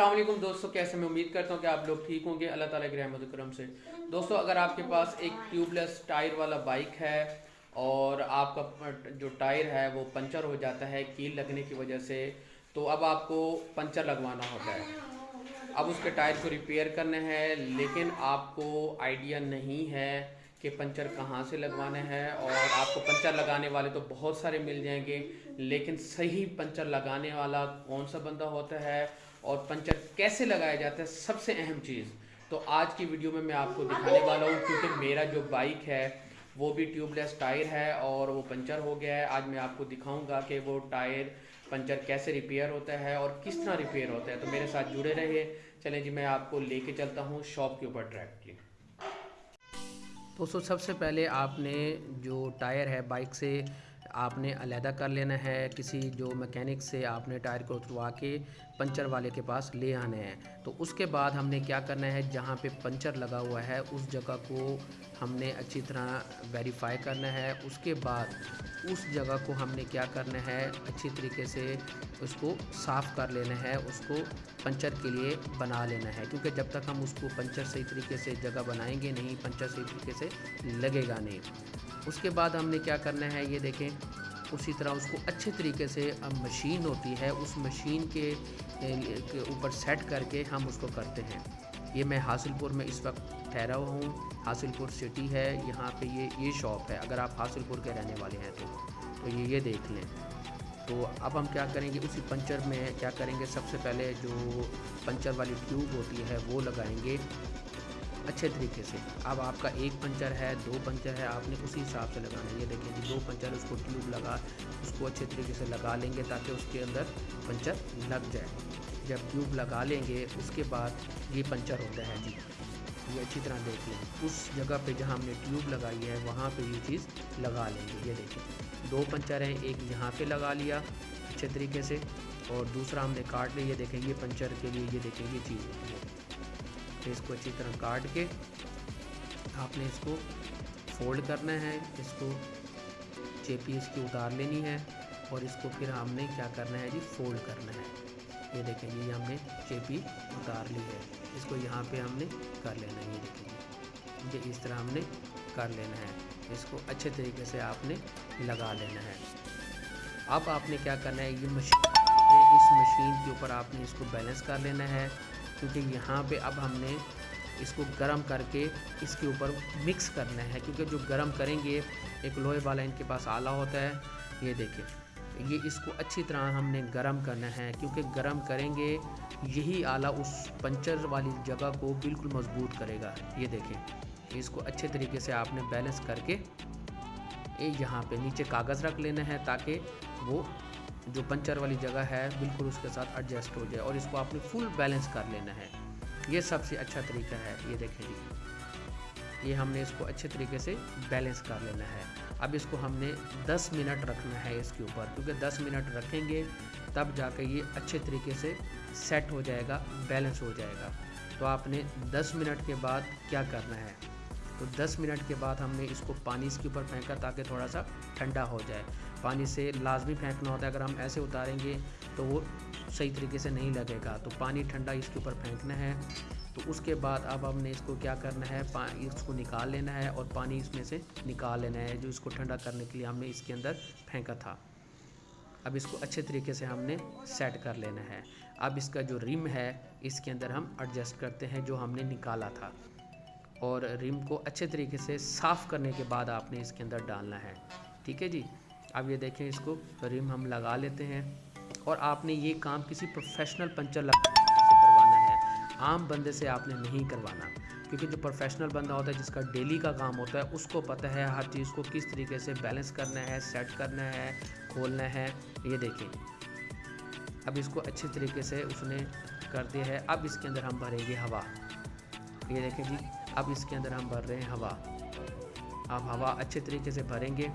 السلام علیکم دوستو، کیسے میں امید کرتا ہوں کہ آپ لوگ ٹھیک ہوں گے۔ اللہ تعالیٰ کے رحمت کرم سے۔ دوستو، اگر آپ کے پاس ایک ٹیوب لیس ٹائر والا بائک ہے اور آپ کا جو ٹائر ہے وہ پنچر ہو جاتا ہے کیل لگنے کی وجہ سے، تو اب آپ کو پنچر لگوانا ہوتا ہے۔ اب اس کے ٹائر کو ریپیئر کرنا ہے لیکن آپ کو آئیڈیا نہیں ہے کہ پنچر کہاں سے لگوانا ہے اور آپ کو پنچر لگانے والے تو بہت سارے مل جائیں گے، لیکن صحیح پنچر لگانے والا کون سا بندہ ہوتا ہے؟ اور پنچر کیسے لگایا جاتا ہے سب سے اہم چیز۔ تو آج کی ویڈیو میں میں آپ کو دکھانے والا ہوں، کیونکہ میرا جو بائک ہے، وہ بھی ٹیوب لیس ٹائر ہے اور وہ پنچر ہو گیا ہے۔ آج میں آپ کو دکھاؤں گا کہ وہ ٹائر پنچر کیسے ریپیئر ہوتا ہے اور کس طرح ریپیئر ہوتا ہے۔ تو میرے ساتھ جڑے رہے چلیں جی میں آپ کو لے کے چلتا ہوں شاپ کے اوپر ٹریک کی دوستو سب سے پہلے آپ نے جو ٹائر ہے بائک سے آپ نے علیحدہ کر لینا ہے، کسی جو مکینک سے آپ نے ٹائر کو اتروا کے پنچر والے کے پاس لے آنا ہے۔ تو اس کے بعد ہم نے کیا کرنا ہے، جہاں پہ پنچر لگا ہوا ہے، اس جگہ کو ہم نے اچھی طرح ویریفائی کرنا ہے۔ اس کے بعد اس جگہ کو ہم نے کیا کرنا ہے، اچھی طریقے سے اس کو صاف کر لینا ہے، اس کو پنچر کے لیے بنا لینا ہے۔ کیونکہ جب تک ہم اس کو پنچر صحیح طریقے سے جگہ بنائیں گے نہیں، پنچر صحیح طریقے سے لگے گا نہیں۔ اس کے بعد ہم نے کیا کرنا ہے یہ دیکھیں، اسی طرح اس کو اچھے طریقے سے مشین ہوتی ہے، اس مشین کے اوپر سیٹ کر کے ہم اس کو کرتے ہیں۔ یہ میں حاصل پور میں اس وقت ٹھہرا ہوا ہوں۔ حاصل پور سٹی ہے، یہاں پہ یہ یہ شاپ ہے۔ اگر آپ حاصل پور کے رہنے والے ہیں تو تو یہ یہ دیکھ لیں۔ تو اب ہم کیا کریں گے، اسی پنچر میں کیا کریں گے، سب سے پہلے جو پنچر والی ٹیوب ہوتی ہے وہ لگائیں گے۔ اچھے طریقے سے۔ اب آپ کا ایک پنچر ہے، دو پنچر ہے، آپ نے اسی حساب سے لگانا ہے۔ یہ دیکھیں جی دو پنچر اس کو ٹیوب لگا، اس کو اچھے طریقے سے لگا لیں گے تاکہ اس کے اندر پنچر لگ جائے۔ جب ٹیوب لگا لیں گے، اس کے بعد یہ پنچر ہوتا ہے۔ جی یہ اچھی طرح دیکھ لیں۔ اس جگہ پہ جہاں ہم نے ٹیوب لگائی ہے، وہاں پہ یہ چیز لگا لیں گے۔ یہ دیکھیں، دو پنچر ہیں، ایک یہاں پہ لگا لیا اچھے طریقے سے اور دوسرا ہم نے کاٹ لیا۔ یہ دیکھیں، یہ پنچر کے لیے یہ دیکھیں، یہ چیز۔ ہوتی ہے تو اس کو اچھی طرح کاٹ کے آپ نے اس کو فولڈ کرنا ہے۔ اس کو چیپی اس کی اتار لینی ہے اور اس کو پھر ہم نے کیا کرنا ہے جی؟ فولڈ کرنا ہے۔ یہ دیکھیں یہ ہم نے چیپی اتار لی ہے۔ اس کو یہاں پہ ہم نے کر لینا ہے۔ یہ دیکھیں جی، یہ اس طرح ہم نے کر لینا ہے۔ اس کو اچھے طریقے سے آپ نے لگا لینا ہے۔ اب آپ نے کیا کرنا ہے؟ یہ مشین اس مشین کے اوپر آپ نے اس کو بیلنس کر لینا ہے۔ کیونکہ یہاں پہ اب ہم نے اس کو گرم کر کے اس کے اوپر مکس کرنا ہے، کیونکہ جو گرم کریں گے، ایک لوہے والا ان کے پاس آلہ ہوتا ہے۔ یہ دیکھیں، یہ اس کو اچھی طرح ہم نے گرم کرنا ہے، کیونکہ گرم کریں گے، یہی آلہ اس پنچر والی جگہ کو بالکل مضبوط کرے گا۔ یہ دیکھیں، اس کو اچھے طریقے سے آپ نے بیلنس کر کے یہاں پہ نیچے کاغذ رکھ لینا ہے تاکہ وہ جو پنچر والی جگہ ہے، بالکل اس کے ساتھ ایڈجسٹ ہو جائے اور اس کو آپ نے فل بیلنس کر لینا ہے۔ یہ سب سے اچھا طریقہ ہے، یہ دیکھیں جی۔ یہ ہم نے اس کو اچھے طریقے سے بیلنس کر لینا ہے۔ اب اس کو ہم نے دس منٹ رکھنا ہے اس کے اوپر۔ کیونکہ دس منٹ رکھیں گے، تب جا کے یہ اچھے طریقے سے سیٹ ہو جائے گا بیلنس ہو جائے گا۔ تو آپ نے دس منٹ کے بعد کیا کرنا ہے؟ تو دس منٹ کے بعد ہم نے اس کو پانی اس کے اوپر پھینکا تاکہ تھوڑا سا ٹھنڈا ہو جائے۔ پانی سے لازمی پھینکنا ہوتا ہے، اگر ہم ایسے اتاریں گے تو وہ صحیح طریقے سے نہیں لگے گا۔ تو پانی ٹھنڈا اس کے اوپر پھینکنا ہے۔ تو اس کے بعد اب ہم نے اس کو کیا کرنا ہے؟ اس کو نکال لینا ہے اور پانی اس میں سے نکال لینا ہے، جو اس کو ٹھنڈا کرنے کے لیے ہم نے اس کے اندر پھینکا تھا۔ اب اس کو اچھے طریقے سے ہم نے سیٹ کر لینا ہے۔ اب اس کا جو ریم ہے، اس کے اندر ہم ایڈجسٹ کرتے ہیں جو ہم نے نکالا تھا۔ اور ریم کو اچھے طریقے سے صاف کرنے کے بعد آپ نے اس کے اندر ڈالنا ہے۔ ٹھیک ہے جی؟ اب یہ دیکھیں اس کو ریم ہم لگا لیتے ہیں اور آپ نے یہ کام کسی پروفیشنل پنچر لگا سے کروانا ہے۔ عام بندے سے آپ نے نہیں کروانا۔ کیونکہ جو پروفیشنل بندہ ہوتا ہے، جس کا ڈیلی کا کام ہوتا ہے، اس کو پتہ ہے ہر چیز کو کس طریقے سے بیلنس کرنا ہے سیٹ کرنا ہے، کھولنا ہے۔ یہ دیکھیں۔ اب اس کو اچھے طریقے سے اس نے کر دیا ہے۔ اب اس کے اندر ہم بھریں گے ہوا۔ یہ دیکھیں جی اب اس کے اندر ہم بھر رہے ہیں ہوا۔ اب ہوا اچھے طریقے سے بھریں گے۔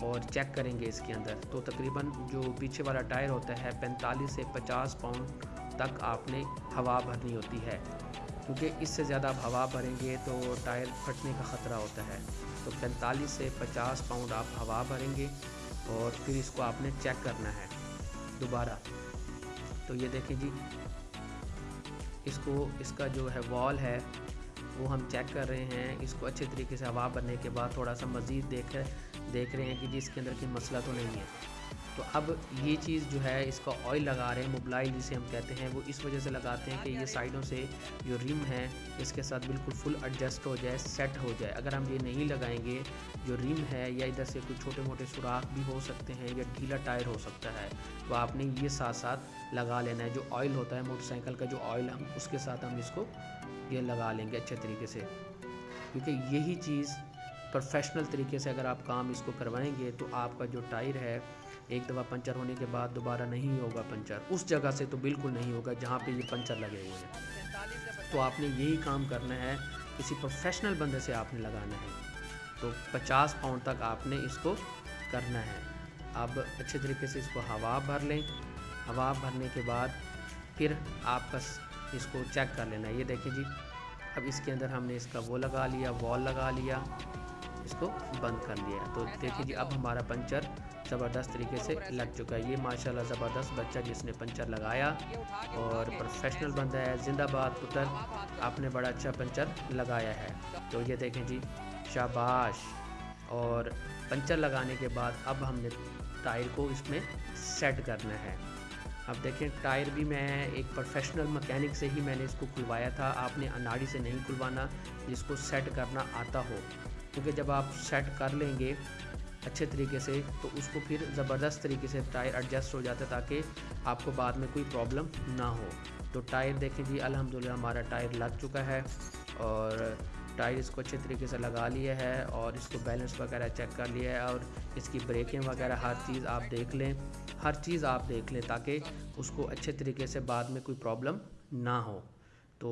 اور چیک کریں گے اس کے اندر۔ تو تقریباً جو پیچھے والا ٹائر ہوتا ہے، پینتالیس سے پچاس پاؤنڈ تک آپ نے ہوا بھرنی ہوتی ہے۔ کیونکہ اس سے زیادہ آپ ہوا بھریں گے تو ٹائر پھٹنے کا خطرہ ہوتا ہے۔ تو پینتالیس سے پچاس پاؤنڈ آپ ہوا بھریں گے اور پھر اس کو آپ نے چیک کرنا ہے دوبارہ۔ تو یہ دیکھیں جی اس کو، اس کا جو ہے وال ہے، وہ ہم چیک کر رہے ہیں۔ اس کو اچھے طریقے سے ہوا بھرنے کے بعد تھوڑا سا مزید دیکھ دیکھ رہے ہیں کہ جی اس کے اندر کوئی مسئلہ تو نہیں ہے۔ تو اب یہ چیز جو ہے، اس کا آئل لگا رہے ہیں موبلائل جسے ہم کہتے ہیں، وہ اس وجہ سے لگاتے ہیں کہ یہ سائڈوں سے جو رم ہے اس کے ساتھ بالکل فل ایڈجسٹ ہو جائے سیٹ ہو جائے۔ اگر ہم یہ نہیں لگائیں گے، جو رم ہے یا ادھر سے کچھ چھوٹے موٹے سوراخ بھی ہو سکتے ہیں یا ڈھیلا ٹائر ہو سکتا ہے، تو آپ نے یہ ساتھ ساتھ لگا لینا ہے۔ جو آئل ہوتا ہے موٹر سائیکل کا جو آئل ہم اس کے ساتھ ہم اس کو یہ لگا لیں گے اچھے طریقے سے۔ کیونکہ یہی چیز پروفیشنل طریقے سے اگر آپ کام اس کو کروائیں گے تو آپ کا جو ٹائر ہے، ایک دفعہ پنچر ہونے کے بعد دوبارہ نہیں ہوگا پنچر۔ اس جگہ سے تو بالکل نہیں ہوگا جہاں پہ یہ پنچر لگے ہوئے ہیں۔ تو آپ نے یہی کام کرنا ہے، کسی پروفیشنل بندے سے آپ نے لگانا ہے۔ تو پچاس پاؤنڈ تک آپ نے اس کو کرنا ہے۔ اب اچھے طریقے سے اس کو ہوا بھر لیں۔ ہوا بھرنے کے بعد پھر آپ کا اس کو چیک کر لینا۔ ہے یہ دیکھیں جی اب اس کے اندر ہم نے اس کا وہ لگا لیا، وال لگا لیا۔ اس کو بند کر لیا تو دیکھیں جی اب ہمارا پنچر زبردست طریقے سے لگ چکا ہے۔ یہ ماشاءاللہ زبردست بچہ جس نے پنچر لگایا اور پروفیشنل بندہ ہے، زندہ باد پتر، آپ نے بڑا اچھا پنچر لگایا ہے۔ تو یہ دیکھیں جی شاباش۔ اور پنچر لگانے کے بعد اب ہم نے ٹائر کو اس میں سیٹ کرنا ہے۔ اب دیکھیں، ٹائر بھی میں ایک پروفیشنل مکینک سے ہی میں نے اس کو کھلوایا تھا۔ آپ نے اناڑی سے نہیں کھلوانا، جس کو سیٹ کرنا آتا ہو۔ کیونکہ جب آپ سیٹ کر لیں گے اچھے طریقے سے، تو اس کو پھر زبردست طریقے سے ٹائر ایڈجسٹ ہو جاتا ہے تاکہ آپ کو بعد میں کوئی پرابلم نہ ہو۔ تو ٹائر دیکھیں جی الحمدللہ ہمارا ٹائر لگ چکا ہے اور ٹائر اس کو اچھے طریقے سے لگا لیا ہے اور اس کو بیلنس وغیرہ چیک کر لیا ہے اور اس کی بریکیں وغیرہ، ہر چیز آپ دیکھ لیں۔ ہر چیز آپ دیکھ لیں تاکہ اس کو اچھے طریقے سے بعد میں کوئی پرابلم نہ ہو۔ تو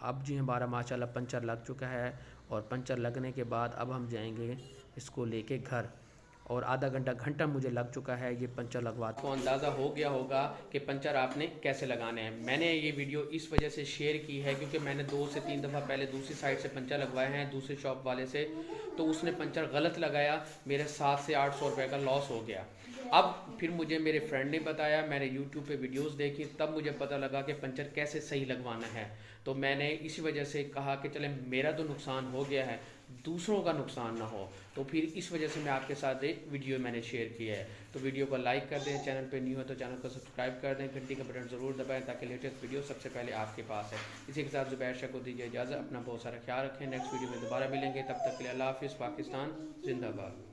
اب جی ہمارا ماشاءاللہ پنچر لگ چکا ہے۔ اور پنچر لگنے کے بعد اب ہم جائیں گے اس کو لے کے گھر۔ اور آدھا گھنٹہ گھنٹہ مجھے لگ چکا ہے یہ پنچر لگوا کو اندازہ ہو گیا ہوگا کہ پنچر آپ نے کیسے لگانے ہیں۔ میں نے یہ ویڈیو اس وجہ سے شیئر کی ہے کیونکہ میں نے دو سے تین دفعہ پہلے دوسری سائٹ سے پنچر لگوائے ہیں، دوسرے شاپ والے سے۔ تو اس نے پنچر غلط لگایا، میرے سات سے آٹھ سو روپے کا لاس ہو گیا۔ اب پھر مجھے میرے فرینڈ نے بتایا، میں نے یوٹیوب پہ ویڈیوز دیکھی، تب مجھے پتہ لگا کہ پنچر کیسے صحیح لگوانا ہے۔ تو میں نے اسی وجہ سے کہا کہ چلیں میرا تو نقصان ہو گیا ہے۔ دوسروں کا نقصان نہ ہو۔ تو پھر اس وجہ سے میں آپ کے ساتھ ایک ویڈیو میں نے شیئر کیا ہے۔ تو ویڈیو کو لائک کر دیں، چینل پہ نیو ہے تو چینل کو سبسکرائب کر دیں، گھنٹی کا بٹن ضرور دبائیں تاکہ لیٹسٹ ویڈیو سب سے پہلے آپ کے پاس ہے۔ اسی کے ساتھ زبیر شاہ کو دیجیے اجازت، اپنا بہت سارا خیال رکھیں۔ نیکسٹ ویڈیو میں دوبارہ ملیں گے۔ تب تک کے لیے اللہ حافظ، پاکستان، زندہ باد۔